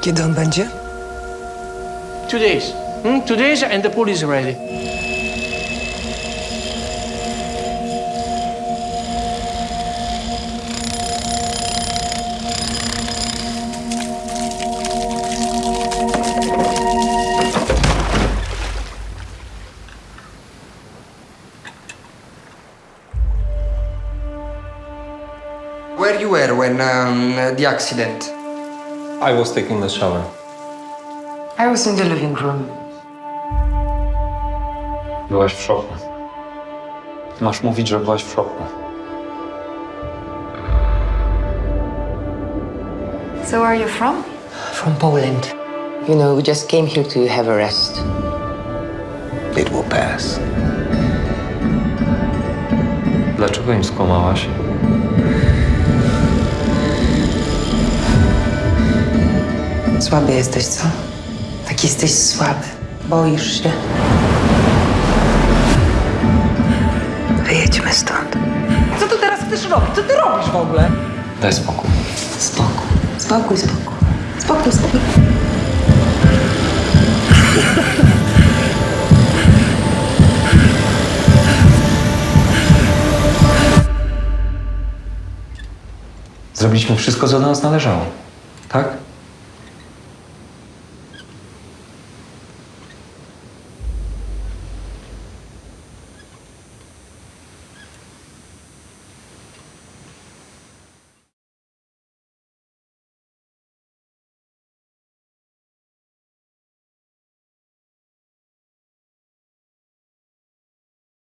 Kiedy on będzie? Two days. Hmm? Two days and the pool is ready. Where you were when um, the accident? I was taking a shower. I was in the living room. Byłaś w szoku. Masz mówić, że byłaś w szoku. So where are you from? From Poland. You know, we just came here to have a rest. It will pass. Dlaczego im skłamałaś? Słaby jesteś, co? Tak jesteś słaby. Boisz się. Wyjedźmy stąd. Co ty teraz chcesz robić? Co ty robisz w ogóle? Daj spokój. Spokój. Spokój, spokój. Spokój, spokój. Zrobiliśmy wszystko, co do nas należało. Tak?